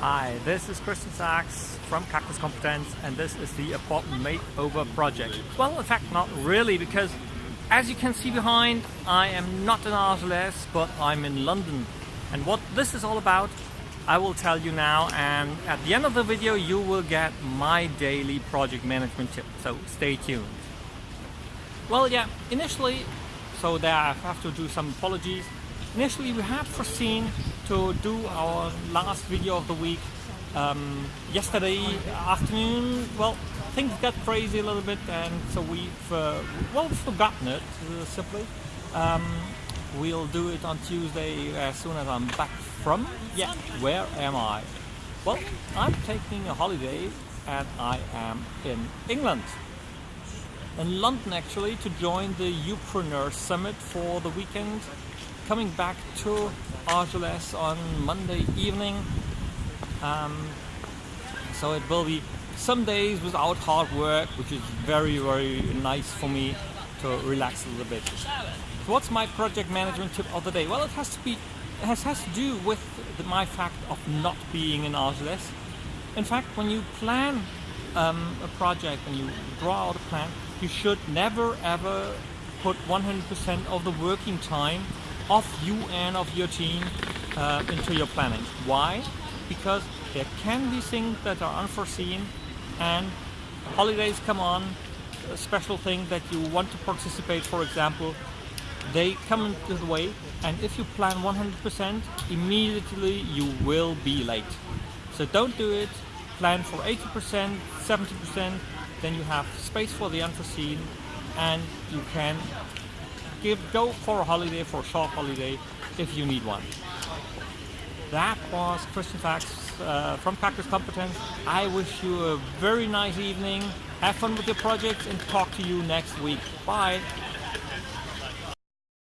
Hi, this is Christian Sachs from Cactus Competence and this is the apartment makeover project. Well, in fact, not really because as you can see behind, I am not in Argelès, but I'm in London. And what this is all about, I will tell you now and at the end of the video you will get my daily project management tip, so stay tuned. Well, yeah, initially, so there I have to do some apologies. Initially we had foreseen to do our last video of the week um, yesterday afternoon. Well, things got crazy a little bit and so we've, uh, well, forgotten it, uh, simply. Um, we'll do it on Tuesday as soon as I'm back from, yeah, where am I? Well, I'm taking a holiday and I am in England in London actually to join the Youpreneur Summit for the weekend coming back to Argelès on Monday evening. Um, so it will be some days without hard work, which is very, very nice for me to relax a little bit. So what's my project management tip of the day? Well, it has to be, it has, has to do with the, my fact of not being in Argelès. In fact, when you plan um, a project, when you draw out a plan, you should never ever put 100% of the working time of you and of your team uh, into your planning. Why? Because there can be things that are unforeseen and holidays come on, a special thing that you want to participate, for example, they come into the way and if you plan 100%, immediately you will be late. So don't do it, plan for 80%, 70%, then you have space for the unforeseen and you can give go for a holiday, for a short holiday, if you need one. That was Christian Sachs uh, from Cactus Competence. I wish you a very nice evening. Have fun with your projects and talk to you next week. Bye.